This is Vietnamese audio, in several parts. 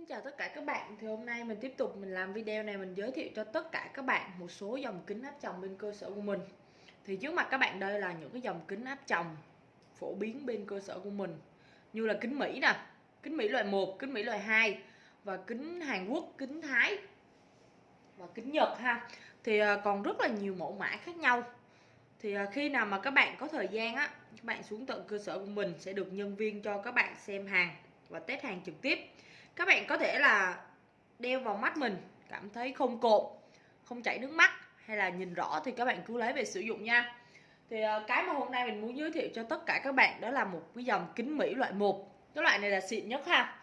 Xin chào tất cả các bạn. Thì hôm nay mình tiếp tục mình làm video này Mình giới thiệu cho tất cả các bạn một số dòng kính áp tròng bên cơ sở của mình. Thì trước mặt các bạn đây là những cái dòng kính áp tròng Phổ biến bên cơ sở của mình Như là kính Mỹ nè Kính Mỹ loại 1, kính Mỹ loại 2 Và kính Hàn Quốc, kính Thái Và kính Nhật ha. Thì à, còn rất là nhiều mẫu mã khác nhau. Thì à, khi nào mà các bạn có thời gian á các bạn xuống tận cơ sở của mình sẽ được nhân viên cho các bạn xem hàng và test hàng trực tiếp các bạn có thể là đeo vào mắt mình, cảm thấy không cộm, không chảy nước mắt hay là nhìn rõ thì các bạn cứ lấy về sử dụng nha. Thì ờ, cái mà hôm nay mình muốn giới thiệu cho tất cả các bạn đó là một cái dòng kính Mỹ loại 1 cái loại này là xịn nhất ha.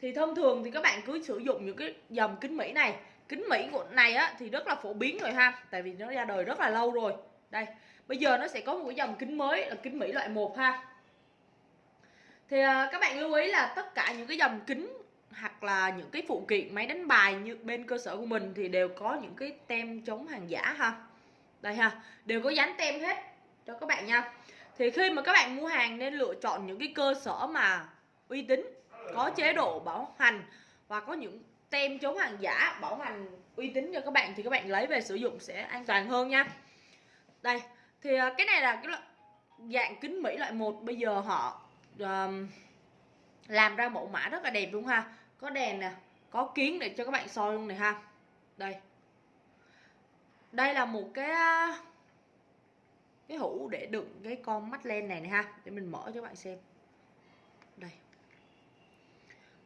Thì thông thường thì các bạn cứ sử dụng những cái dòng kính Mỹ này. Kính Mỹ của này á thì rất là phổ biến rồi ha, tại vì nó ra đời rất là lâu rồi. Đây, bây giờ nó sẽ có một cái dòng kính mới là kính Mỹ loại 1 ha. Thì ờ, các bạn lưu ý là tất cả những cái dòng kính hoặc là những cái phụ kiện máy đánh bài như bên cơ sở của mình thì đều có những cái tem chống hàng giả ha. Đây ha đều có dán tem hết cho các bạn nha. Thì khi mà các bạn mua hàng nên lựa chọn những cái cơ sở mà uy tín có chế độ bảo hành và có những tem chống hàng giả bảo hành uy tín cho các bạn thì các bạn lấy về sử dụng sẽ an toàn hơn nha. Đây thì à, cái này là cái loại dạng kính mỹ loại một. Bây giờ họ um, làm ra mẫu mã rất là đẹp luôn ha có đèn nè, có kiến để cho các bạn soi luôn này ha. Đây. Đây là một cái cái hũ để đựng cái con mắt len này này ha, để mình mở cho các bạn xem. Đây.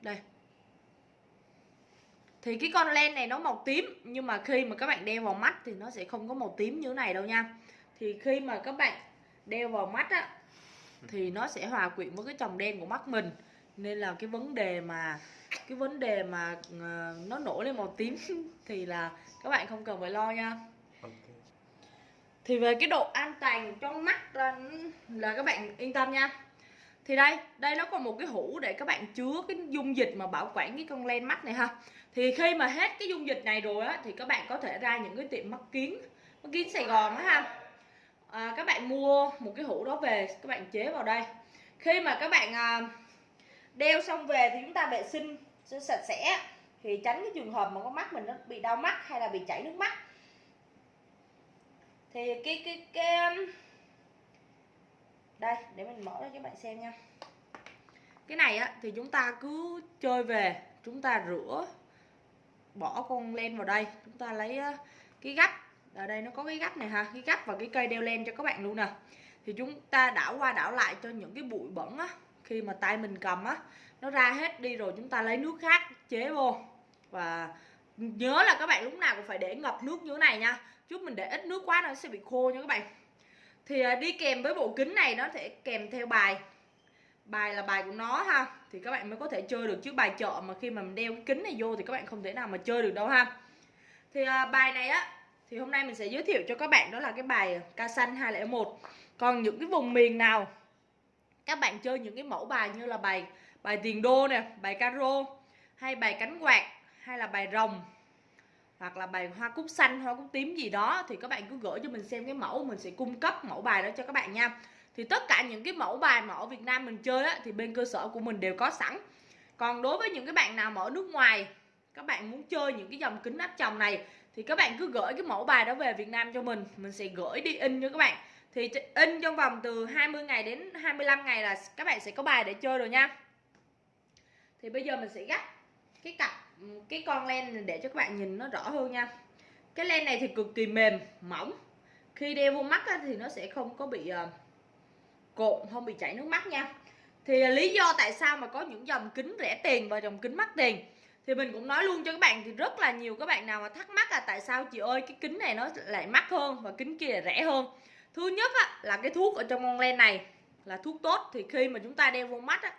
Đây. Thì cái con len này nó màu tím, nhưng mà khi mà các bạn đeo vào mắt thì nó sẽ không có màu tím như thế này đâu nha. Thì khi mà các bạn đeo vào mắt á, thì nó sẽ hòa quyện với cái chồng đen của mắt mình nên là cái vấn đề mà cái vấn đề mà uh, nó nổi lên màu tím thì là các bạn không cần phải lo nha. Okay. thì về cái độ an toàn trong mắt là, là các bạn yên tâm nha. Thì đây đây nó còn một cái hũ để các bạn chứa cái dung dịch mà bảo quản cái con len mắt này ha. Thì khi mà hết cái dung dịch này rồi á thì các bạn có thể ra những cái tiệm mắt kiến mắt kiến sài gòn á ha. À, các bạn mua một cái hũ đó về các bạn chế vào đây. Khi mà các bạn à, đeo xong về thì chúng ta vệ sinh sẽ sạch sẽ. Thì tránh cái trường hợp mà con mắt mình nó bị đau mắt hay là bị chảy nước mắt. Thì cái cái cái um, đây, để mình mở ra cho bạn xem nha. Cái này á, thì chúng ta cứ chơi về, chúng ta rửa, bỏ con len vào đây. Chúng ta lấy uh, cái gắp, ở đây nó có cái gắp này ha, cái gắp và cái cây đeo len cho các bạn luôn nè. Thì chúng ta đảo qua đảo lại cho những cái bụi bẩn á khi mà tay mình cầm á nó ra hết đi rồi chúng ta lấy nước khác chế vô. Và nhớ là các bạn lúc nào cũng phải để ngập nước như thế này nha. Chút mình để ít nước quá nó sẽ bị khô nha các bạn. Thì à, đi kèm với bộ kính này nó sẽ kèm theo bài. Bài là bài của nó ha. Thì các bạn mới có thể chơi được. Chứ bài chợ mà khi mà mình đeo cái kính này vô thì các bạn không thể nào mà chơi được đâu ha. Thì à, bài này á thì hôm nay mình sẽ giới thiệu cho các bạn đó là cái bài ca xanh 201 còn những cái vùng miền nào các bạn chơi những cái mẫu bài như là bài bài tiền đô nè bài caro hay bài cánh quạt hay là bài rồng hoặc là bài hoa cúc xanh hoa cúc tím gì đó thì các bạn cứ gửi cho mình xem cái mẫu mình sẽ cung cấp mẫu bài đó cho các bạn nha. Thì tất cả những cái mẫu bài mà ở Việt Nam mình chơi á, thì bên cơ sở của mình đều có sẵn. Còn đối với những cái bạn nào mà ở nước ngoài các bạn muốn chơi những cái dòng kính áp tròng này thì các bạn cứ gửi cái mẫu bài đó về Việt Nam cho mình. Mình sẽ gửi đi in cho các bạn thì in trong vòng từ 20 ngày đến 25 ngày là các bạn sẽ có bài để chơi rồi nha. Thì bây giờ mình sẽ gấp cái cặp, cái con len để cho các bạn nhìn nó rõ hơn nha. Cái len này thì cực kỳ mềm, mỏng. Khi đeo vô mắt thì nó sẽ không có bị ờ, cộn không bị chảy nước mắt nha. Thì ờ, lý do tại sao mà có những dòng kính rẻ tiền và dòng kính mắc tiền? Thì mình cũng nói luôn cho các bạn thì rất là nhiều các bạn nào mà thắc mắc là tại sao chị ơi cái kính này nó lại mắc hơn và kính kia rẻ hơn thứ nhất á, là cái thuốc ở trong con len này là thuốc tốt thì khi mà chúng ta đeo vô mắt á,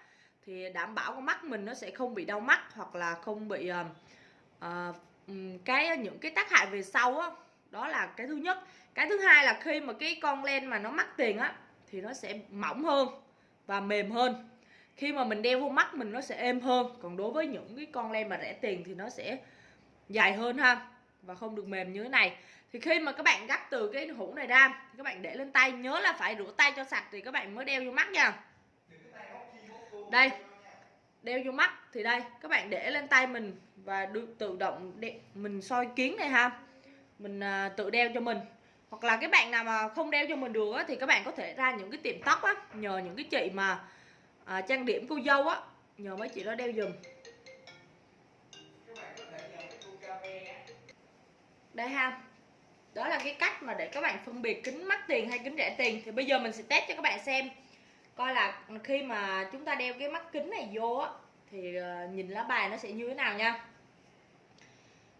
thì đảm bảo con mắt mình nó sẽ không bị đau mắt hoặc là không bị uh, uh, cái ờ, những cái tác hại về sau á. Đó là cái thứ nhất. Cái thứ hai là khi mà cái con len mà nó mắc tiền á thì nó sẽ mỏng hơn và mềm hơn. Khi mà mình đeo vô mắt mình nó sẽ êm hơn. Còn đối với những cái con len mà rẻ tiền thì nó sẽ dài hơn ha và không được mềm như thế này thì khi mà các bạn gắp từ cái hũ này ra thì các bạn để lên tay nhớ là phải rửa tay cho sạch thì các bạn mới đeo vô mắt nha. Đây đeo vô mắt thì đây các bạn để lên tay mình và được tự động để mình soi kiến này ha. Mình à, tự đeo cho mình. Hoặc là cái bạn nào mà không đeo cho mình được á, thì các bạn có thể ra những cái tiệm tóc á nhờ những cái chị mà à, trang điểm cô dâu á nhờ mấy chị đó đeo giùm. Đây ha đó là cái cách mà để các bạn phân biệt kính mắc tiền hay kính rẻ tiền. Thì bây giờ mình sẽ test cho các bạn xem. Coi là khi mà chúng ta đeo cái mắt kính này vô á thì ờ, nhìn lá bài nó sẽ như thế nào nha.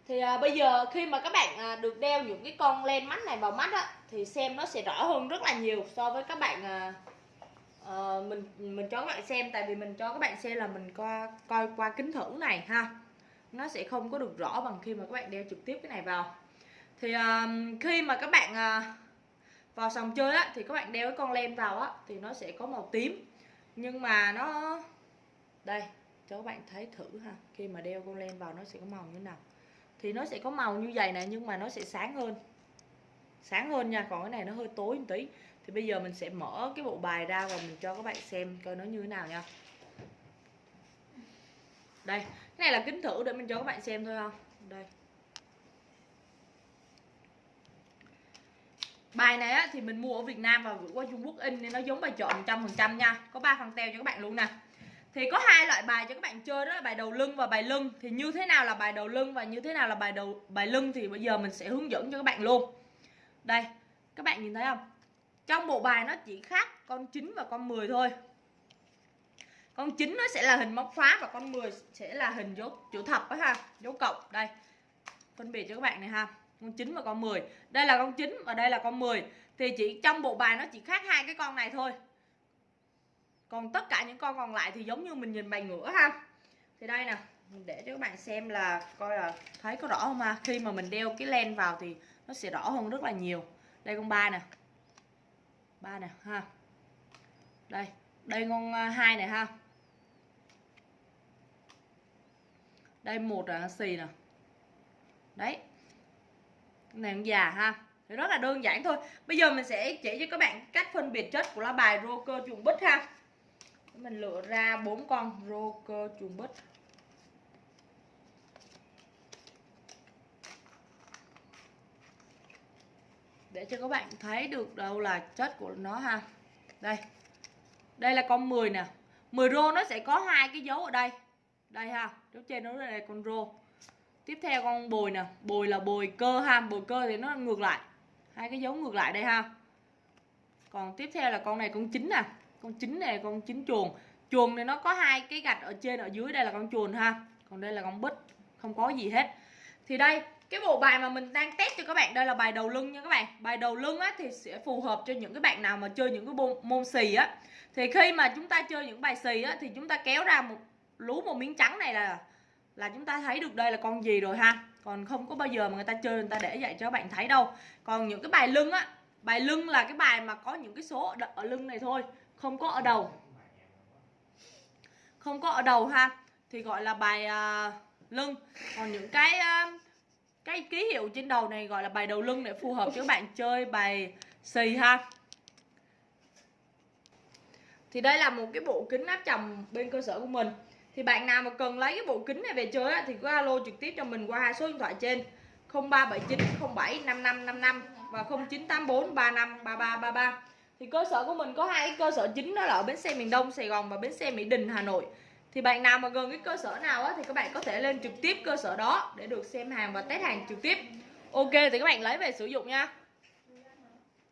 Thì à, bây giờ khi mà các bạn à, được đeo những cái con len mắt này vào mắt á thì xem nó sẽ rõ hơn rất là nhiều so với các bạn à, à, mình mình cho các bạn xem. Tại vì mình cho các bạn xem là mình coi coi qua kính thử này ha. Nó sẽ không có được rõ bằng khi mà các bạn đeo trực tiếp cái này vào thì uh, khi mà các bạn uh, vào sòng chơi á thì các bạn đeo cái con len vào á thì nó sẽ có màu tím. Nhưng mà nó đây cho các bạn thấy thử ha khi mà đeo con len vào nó sẽ có màu như thế nào. Thì nó sẽ có màu như vậy này nhưng mà nó sẽ sáng hơn. Sáng hơn nha còn cái này nó hơi tối một tí. Thì bây giờ mình sẽ mở cái bộ bài ra và mình cho các bạn xem coi nó như thế nào nha. Đây cái này là kính thử để mình cho các bạn xem thôi không đây. Bài này á, thì mình mua ở Việt Nam và gửi qua Trung Quốc in nên nó giống bài chọn 100% nha. Có 3 phần teo cho các bạn luôn nè. Thì có hai loại bài cho các bạn chơi đó là bài đầu lưng và bài lưng. Thì như thế nào là bài đầu lưng và như thế nào là bài đầu bài lưng thì bây giờ mình sẽ hướng dẫn cho các bạn luôn. Đây, các bạn nhìn thấy không? Trong bộ bài nó chỉ khác con 9 và con 10 thôi. Con 9 nó sẽ là hình móc khóa và con 10 sẽ là hình dấu chữ thập đó ha, dấu cộng. Đây. Phân biệt cho các bạn này ha con 9 và con 10 đây là con 9 và đây là con 10 thì chỉ trong bộ bài nó chỉ khác hai cái con này thôi. Còn tất cả những con còn lại thì giống như mình nhìn bài ngửa ha. Thì đây nè, mình để cho các bạn xem là coi là thấy có rõ không ha? Khi mà mình đeo cái len vào thì nó sẽ rõ hơn rất là nhiều. Đây con ba nè. Ba nè ha. Đây đây con à, hai này ha. Đây một là xì nè. Đấy nàng già ha. Thì rất là đơn giản thôi. Bây giờ mình sẽ chỉ cho các bạn cách phân biệt chất của lá bài roker chuồng bích ha. Mình lựa ra bốn con roker chuồng bích để cho các bạn thấy được đâu là chất của nó ha. Đây. Đây là con 10 nè. 10 rô nó sẽ có hai cái dấu ở đây. Đây ha. Dấu trên nó là con rô tiếp theo con bồi nè. Bồi là bồi cơ ha. Bồi cơ thì nó ngược lại. Hai cái dấu ngược lại đây ha. Còn tiếp theo là con này con chín nè. Con chín này, con chín chuồng. Chuồng này nó có hai cái gạch ở trên, ở dưới. Đây là con chuồn ha. Còn đây là con bích. Không có gì hết. Thì đây, cái bộ bài mà mình đang test cho các bạn, đây là bài đầu lưng nha các bạn. Bài đầu lưng á, thì sẽ phù hợp cho những cái bạn nào mà chơi những cái môn xì á. Thì khi mà chúng ta chơi những bài xì á, thì chúng ta kéo ra một lú một miếng trắng này là là chúng ta thấy được đây là con gì rồi ha? Còn không có bao giờ mà người ta chơi người ta để vậy cho các bạn thấy đâu. Còn những cái bài lưng á bài lưng là cái bài mà có những cái số ở lưng này thôi không có ở đầu. Không có ở đầu ha thì gọi là bài uh, lưng. Còn những cái uh, cái ký hiệu trên đầu này gọi là bài đầu lưng để phù hợp cho các bạn chơi bài xì ha. Thì đây là một cái bộ kính áp tròng bên cơ sở của mình thì bạn nào mà cần lấy cái bộ kính này về chơi á, thì cứ alo trực tiếp cho mình qua hai số điện thoại trên. 0379 07 5555 và 0984 35 3333 thì cơ sở của mình có hai cơ sở chính đó là ở bến xe miền Đông Sài Gòn và bến xe Mỹ Đình Hà Nội. Thì bạn nào mà gần cái cơ sở nào á, thì các bạn có thể lên trực tiếp cơ sở đó để được xem hàng và test hàng trực tiếp. Ok thì các bạn lấy về sử dụng nha.